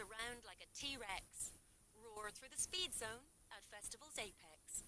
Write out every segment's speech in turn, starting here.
around like a T-Rex. Roar through the speed zone at Festival's apex.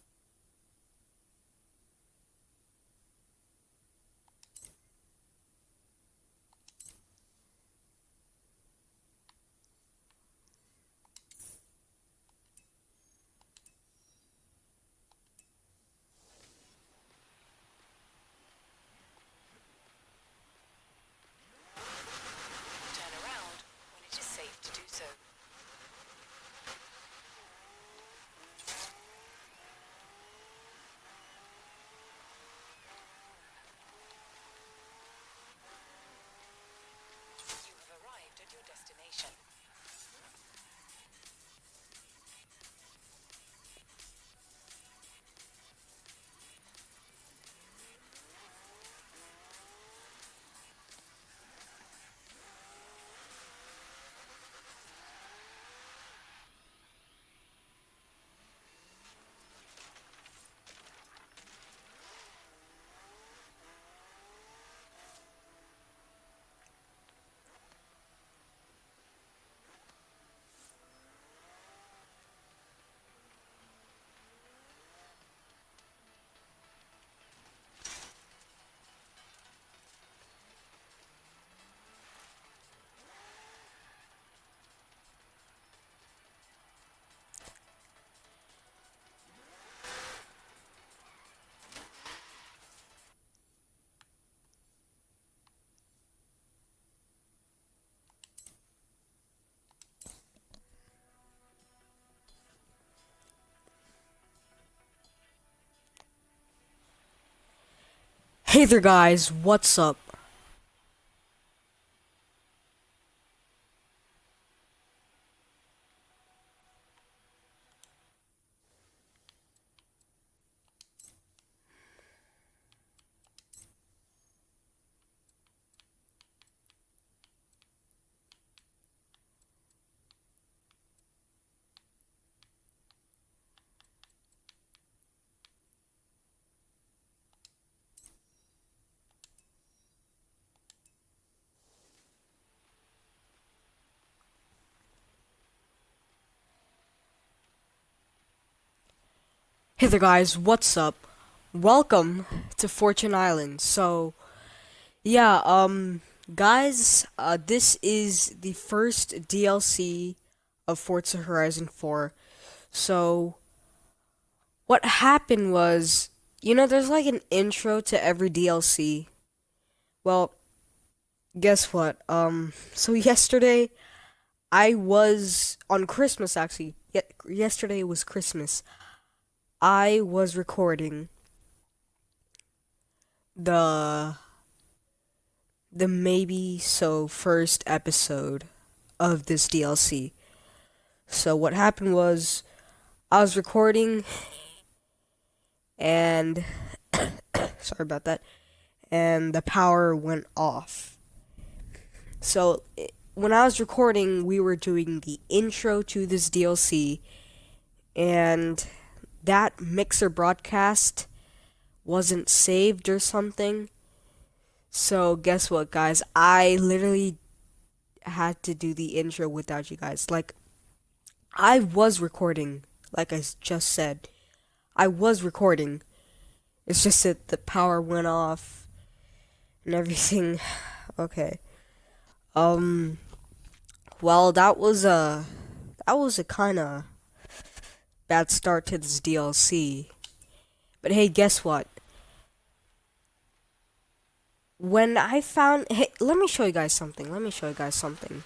Hey there guys, what's up? Hey there guys, what's up? Welcome to Fortune Island. So, yeah, um, guys, uh, this is the first DLC of Forza Horizon 4. So, what happened was, you know, there's like an intro to every DLC. Well, guess what? Um, so yesterday, I was on Christmas actually. Ye- yesterday was Christmas. I was recording the the maybe so first episode of this DLC. So what happened was I was recording and sorry about that and the power went off. So it, when I was recording, we were doing the intro to this DLC and that mixer broadcast wasn't saved or something. So guess what, guys? I literally had to do the intro without you guys. Like, I was recording, like I just said. I was recording. It's just that the power went off and everything. Okay. Um. Well, that was a that was a kind of bad start to this DLC. But hey, guess what? When I found hey, let me show you guys something. Let me show you guys something.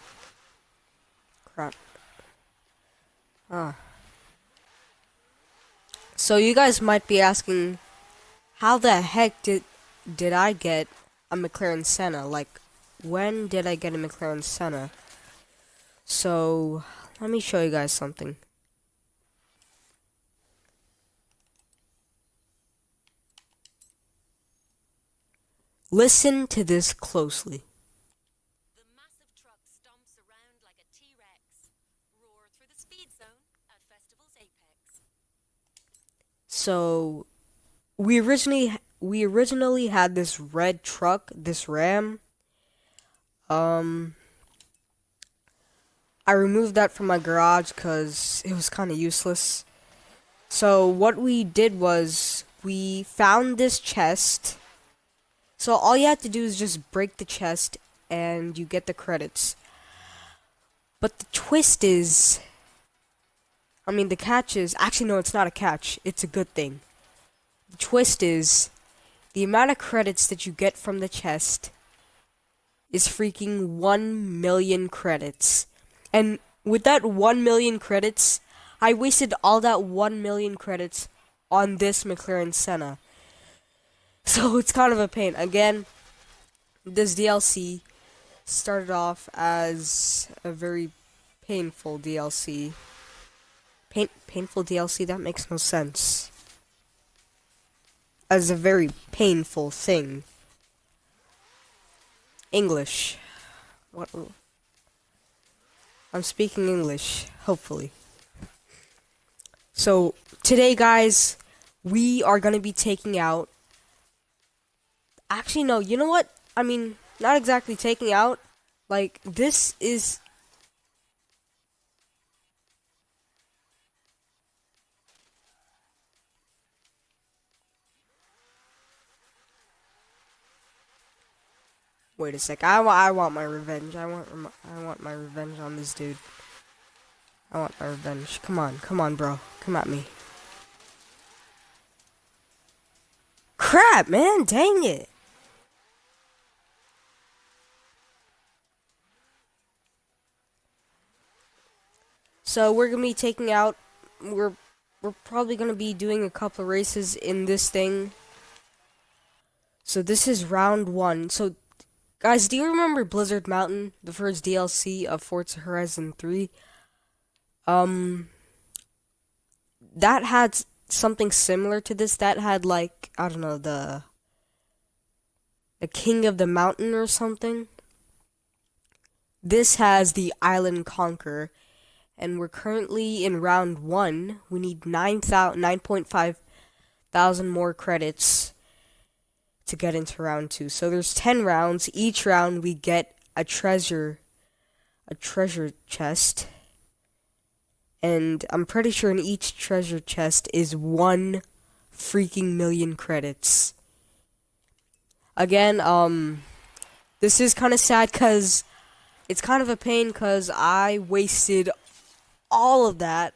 Crap. Ah. So you guys might be asking how the heck did did I get a McLaren Senna? Like when did I get a McLaren Senna? So, let me show you guys something. Listen to this closely. The massive truck stomps around like a T-Rex. Roar through the speed zone at Festival's apex. So, we originally we originally had this red truck, this Ram. Um I removed that from my garage because it was kind of useless. So what we did was we found this chest. So all you have to do is just break the chest and you get the credits. But the twist is I mean the catch is actually no it's not a catch. It's a good thing. The twist is the amount of credits that you get from the chest is freaking 1 million credits. And with that 1 million credits, I wasted all that 1 million credits on this McLaren Senna. So it's kind of a pain. Again, this DLC started off as a very painful DLC. Pain painful DLC? That makes no sense. As a very painful thing. English. What? I'm speaking English, hopefully. So, today, guys, we are going to be taking out. Actually, no, you know what? I mean, not exactly taking out. Like, this is Wait a sec. I, I want my revenge. I want I want my revenge on this dude. I want my revenge. Come on. Come on, bro. Come at me. Crap, man. Dang it. So we're to be taking out we're we're probably to be doing a couple of races in this thing. So this is round 1. So Guys, do you remember Blizzard Mountain, the first DLC of Forza Horizon 3? Um, that had something similar to this. That had like I don't know the the King of the Mountain or something. This has the Island Conquer, and we're currently in round one. We need 9.5 thousand more credits to get into round two. So there's 10 rounds. Each round we get a treasure, a treasure chest. And I'm pretty sure in each treasure chest is one freaking million credits. Again, um, this is kind of sad because it's kind of a pain because I wasted all of that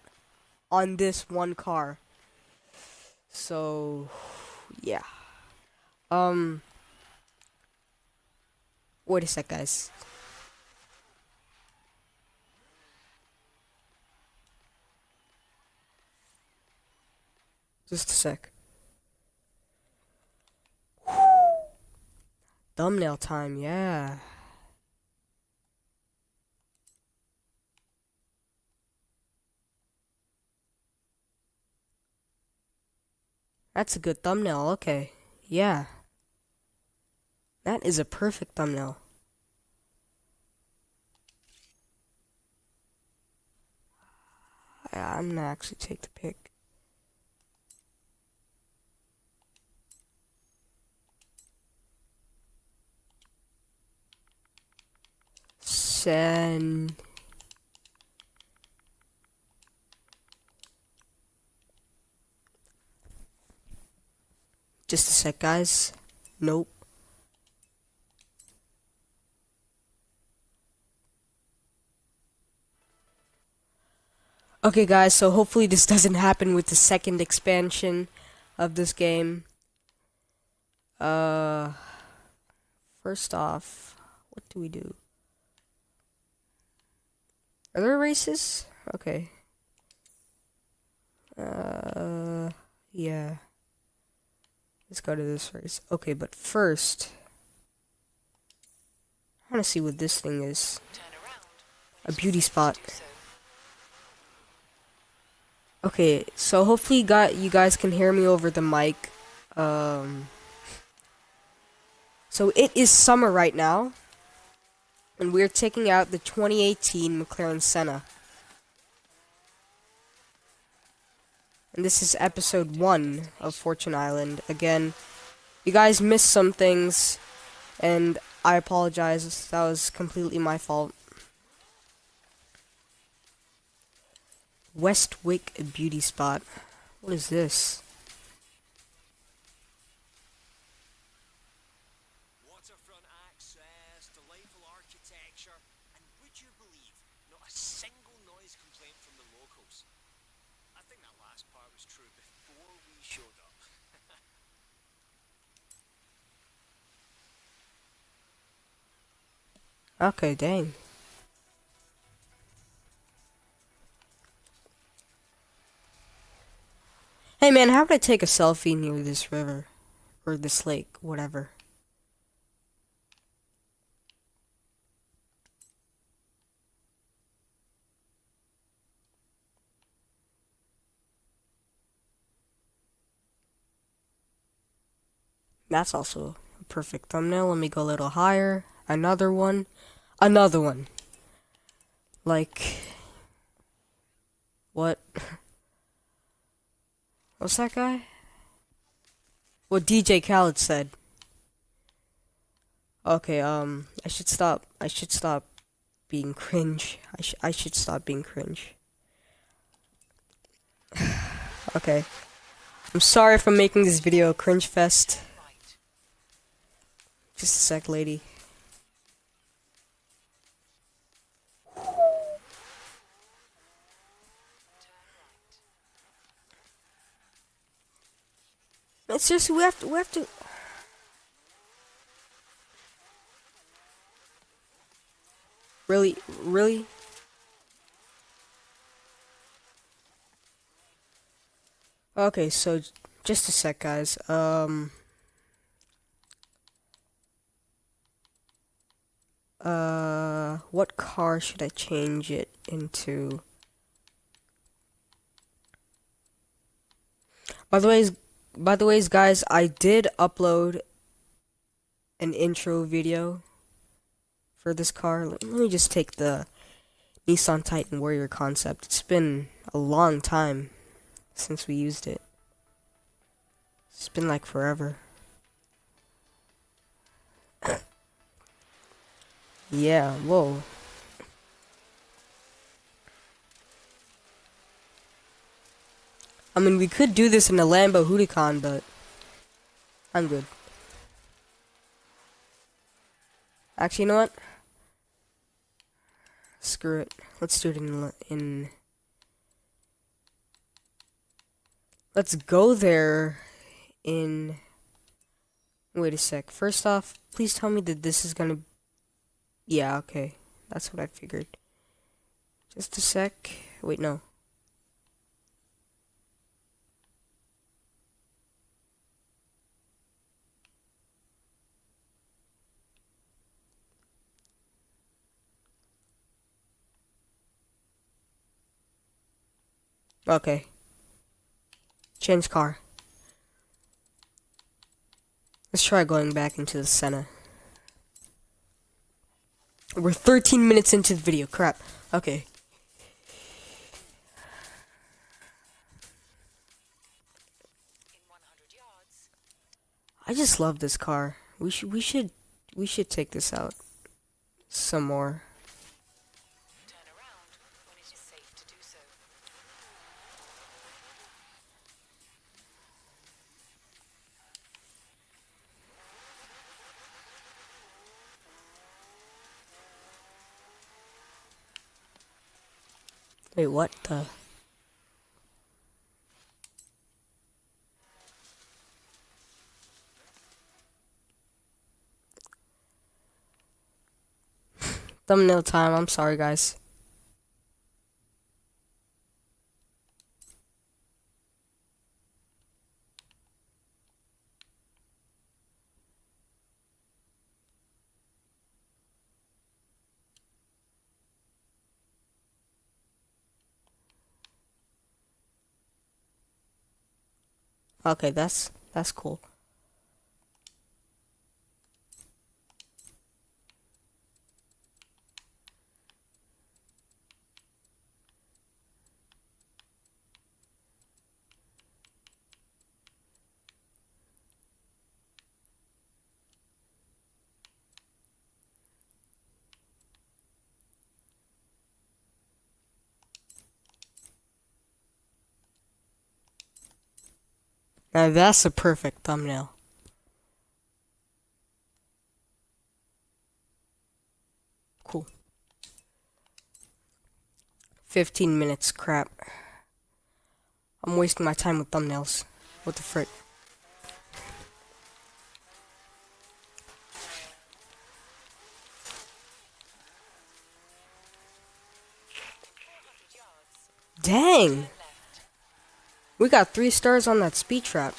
on this one car. So, yeah. Um. Wait a sec, guys. Just a sec. Thumbnail time, yeah. That's a good thumbnail, okay. Yeah. That is a perfect thumbnail. I'm gonna actually take the pic. Send. Just a sec, guys. Nope. Okay guys, so hopefully this doesn't happen with the second expansion of this game. Uh, first off, what do we do? Are there races? Okay. Uh, yeah. Let's go to this race. Okay, but first, I want to see what this thing is. A beauty spot. Okay, so hopefully got you guys can hear me over the mic. Um, so it is summer right now, and we're taking out the 2018 McLaren Senna. This is episode 1 of Fortune Island. Again, you guys missed some things, and I apologize. That was completely my fault. Westwick Beauty Spot. What is this? Waterfront access, delightful architecture, and would you believe, not a single noise complaint from the locals. Think that last part was true before we showed up. Okay, dang. Hey man, how would I take a selfie near this river? Or this lake, whatever. That's also a perfect thumbnail. Let me go a little higher. Another one. Another one. Like. What? What's that guy? What DJ Khaled said. Okay, um, I should stop. I should stop being cringe. I, sh I should stop being cringe. okay. I'm sorry for making this video a cringe fest. Just a sec, lady. It's just we have to. We have to. Really, really. Okay, so just a sec, guys. Um. Uh, what car should I change it into? By the ways, by the ways, guys, I did upload an intro video for this car. Let let me just take the Nissan Titan Warrior concept. It's been a long time since we used it. It's been like forever. Yeah, whoa. I mean, we could do this in a Lambo Huracan, but I'm good. Actually, you know what? Screw it. Let's do it in in. Let's go there in. Wait a sec. First off, please tell me that this is gonna. Yeah, okay. That's what I figured. Just a sec. Wait, no. Okay. Change car. Let's try going back into the Senna. We're 13 minutes into the video. Crap. Okay. In 100 yards, I just love this car. We should we should we should take this out some more. Wait, what the? Thumbnail time. I'm sorry, guys. Okay, that's that's cool. Now that's a perfect thumbnail. Cool. 15 minutes, crap. I'm wasting my time with thumbnails. What the frick? Dang! We got three stars on that speed trap.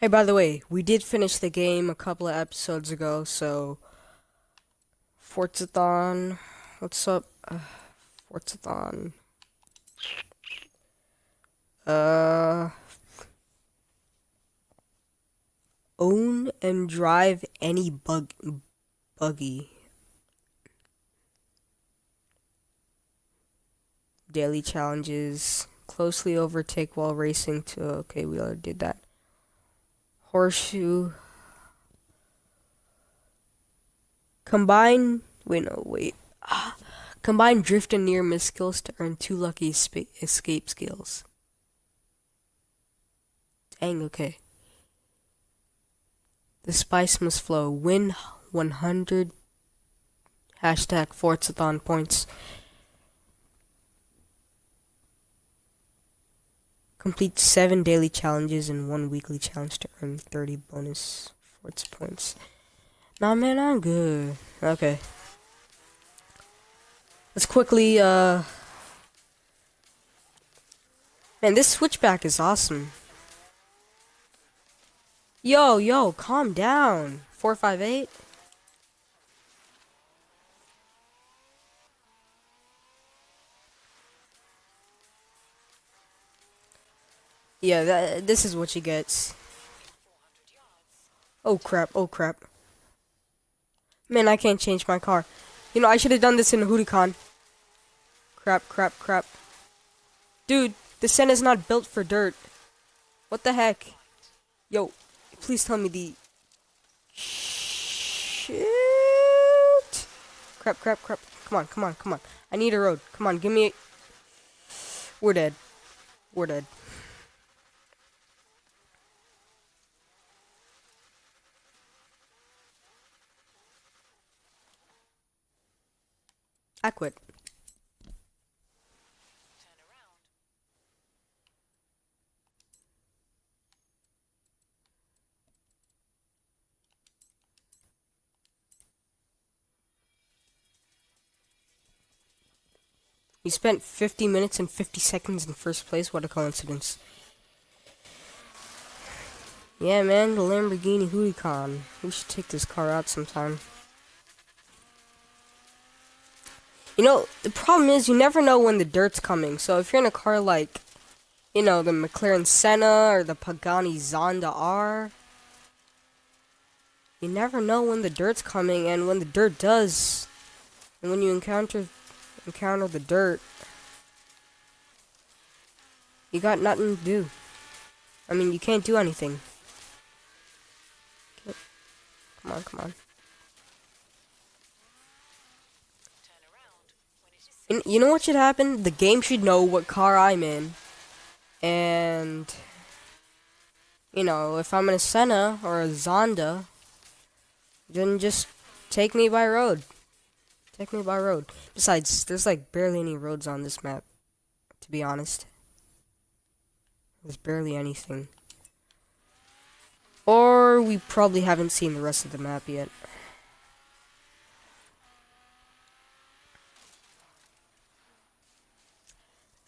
Hey, by the way, we did finish the game a couple of episodes ago, so Forzathon, what's up? Uh, Forzathon. Uh, own and drive any bug buggy. Daily challenges. Closely overtake while racing to. Okay, we already did that. Horseshoe. Combine. Wait, no, wait. Ah. Combine drift and near miss skills to earn two lucky escape skills. Dang, okay. The spice must flow. Win 100 hashtag Forzathon points. Complete 7 daily challenges and 1 weekly challenge to earn 30 bonus Forza points. Nah, man, I'm good. Okay. Let's quickly, uh... Man, this switchback is awesome. Yo, yo, calm down. 458? Yeah, this is what she gets. Oh crap, oh crap. Man, I can't change my car. You know, I should have done this in Huracan. Crap, crap, crap. Dude, the sand is not built for dirt. What the heck? Yo, please tell me the... Shit! Crap, crap, crap. Come on, come on, come on. I need a road. Come on, give me a... We're dead. We're dead. I quit. We spent 50 minutes and 50 seconds in first place. What a coincidence. Yeah, man, the Lamborghini Huracan. We should take this car out sometime. You know, the problem is you never know when the dirt's coming. So if you're in a car like, you know, the McLaren Senna or the Pagani Zonda R, you never know when the dirt's coming and when the dirt does. And when you encounter encounter the dirt, you got nothing to do. I mean, you can't do anything. Come on, come on. Turn around when it is safe. You, you know what should happen? The game should know what car I'm in. And, you know, if I'm in a Senna or a Zonda, then just take me by road. Take me by road. Besides, there's like barely any roads on this map, to be honest. There's barely anything. Or we probably haven't seen the rest of the map yet.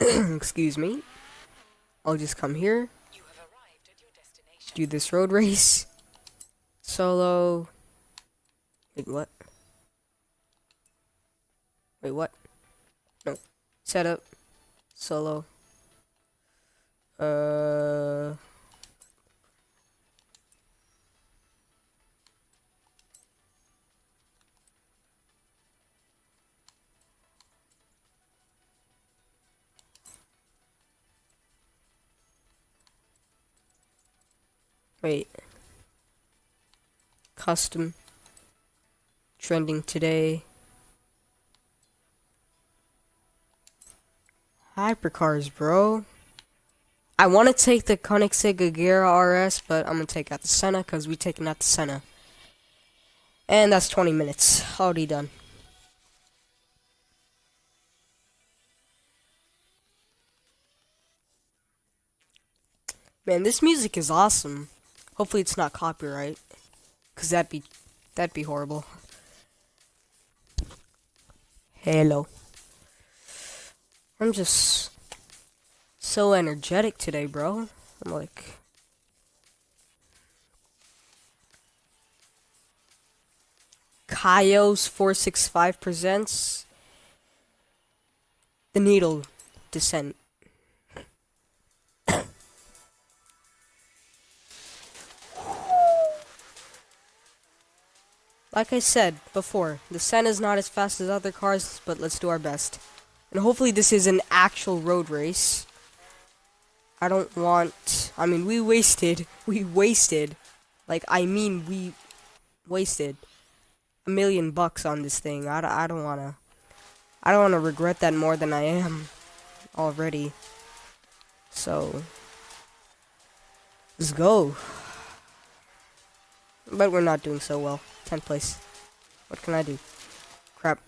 Excuse me. I'll just come here, do this road race. Solo. Wait, what? Wait, what? No. Setup. Solo. Uh. Wait. Custom. Trending today. Hypercars, bro. I want to take the Koenigsegg Agera RS, but I'm going to take out the Senna because we taking out the Senna. And that's 20 minutes. Already done. Man, this music is awesome. Hopefully it's not copyright. Cause that'd be that'd be horrible. Hello. I'm just so energetic today, bro. I'm like Kaios 465 presents The Needle Descent. Like I said before, the Senna is not as fast as other cars, but let's do our best. And hopefully this is an actual road race. I don't want... I mean, we wasted... We wasted... Like, I mean, we wasted a million bucks on this thing. I, I don't want to... I don't want to regret that more than I am already. So... Let's go. But we're not doing so well. 10th place. What can I do? Crap.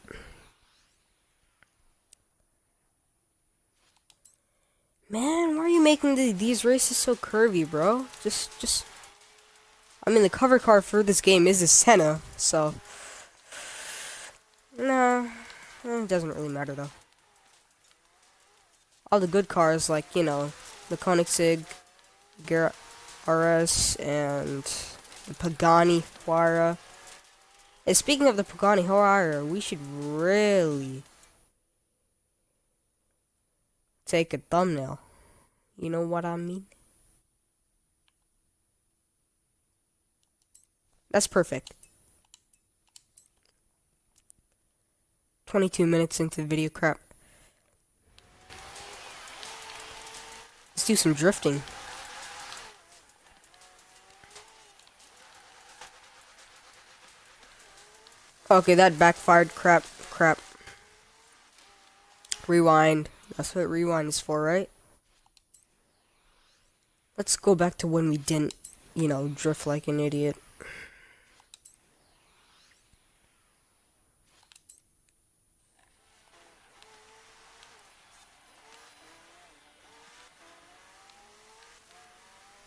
Man, why are you making the, these races so curvy, bro? Just, just... I mean, the cover car for this game is a Senna, so... Nah, it doesn't really matter, though. All the good cars, like, you know, the Koenigsegg, Agera RS, and the Pagani Huayra, and speaking of the Pagani Huayra, we should really take a thumbnail. You know what I mean? That's perfect. 22 minutes into the video crap. Let's do some drifting. Okay, that backfired. Crap, crap. Rewind. That's what rewind is for, right? Let's go back to when we didn't, you know, drift like an idiot.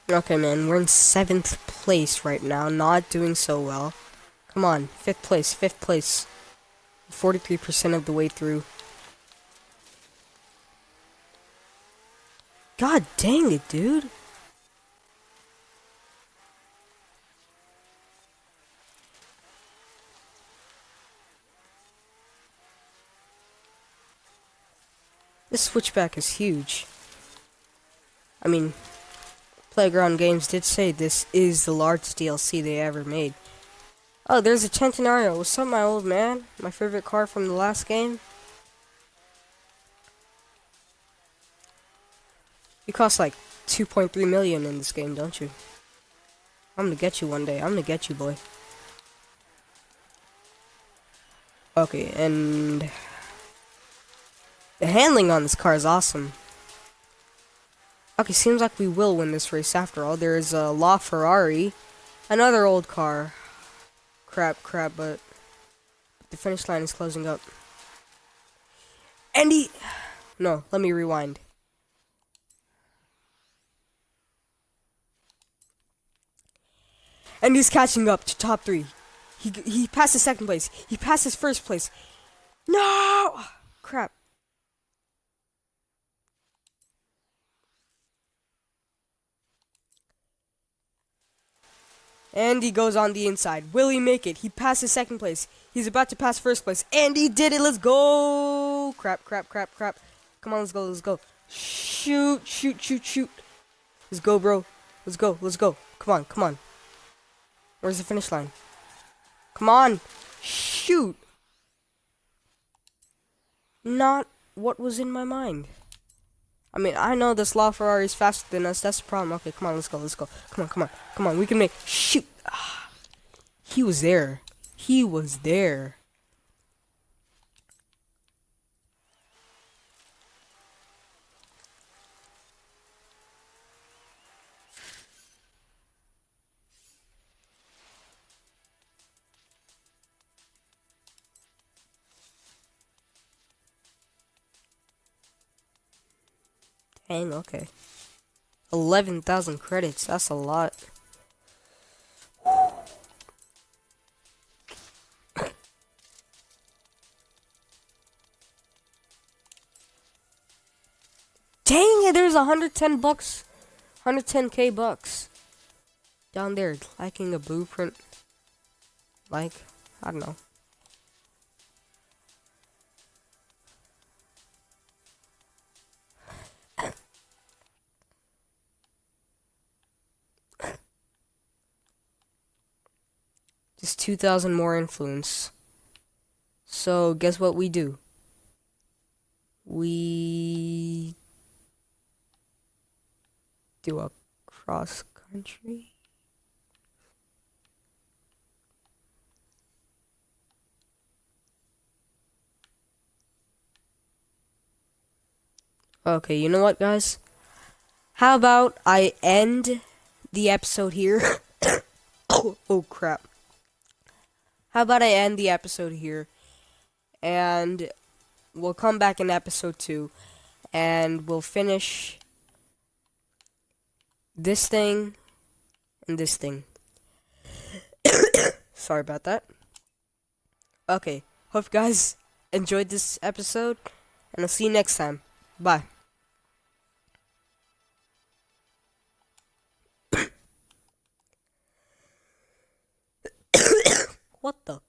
Okay, man, we're in seventh place right now, not doing so well. Come on, fifth place, fifth place. 43% of the way through. God dang it, dude. This switchback is huge. I mean, Playground Games did say this is the largest DLC they ever made. Oh, there's a Centenario. What's up, my old man? My favorite car from the last game. You cost like 2.3 million in this game, don't you? I'm gonna get you one day. I'm gonna get you, boy. Okay, and... The handling on this car is awesome. Okay, seems like we will win this race after all. There is a La Ferrari, another old car crap, crap, but the finish line is closing up. Andy! No, let me rewind. And he's catching up to top three. He he passes second place. He passes first place. No! Crap. And he goes on the inside. Will he make it? He passes second place. He's about to pass first place. And he did it. Let's go. Crap, crap, crap, crap. Come on, let's go, let's go. Shoot, shoot, shoot, shoot. Let's go, bro. Let's go, let's go. Come on, come on. Where's the finish line? Come on. Shoot. Not what was in my mind. I mean, I know this La Ferrari is faster than us. That's the problem. Okay, come on, let's go, let's go. Come on, come on, come on. We can make. Shoot. Ah. He was there. He was there. Dang, okay. 11,000 credits, that's a lot. Dang it, there's 110 bucks. 110k bucks. Down there, liking a blueprint. Like, I don't know. 2,000 more influence. So, guess what we do? We do a cross country. Okay, you know what, guys? How about I end the episode here? oh, oh, crap. How about I end the episode here? And we'll come back in episode 2. And we'll finish this thing and this thing. Sorry about that. Okay. Hope you guys enjoyed this episode. And I'll see you next time. Bye. What the?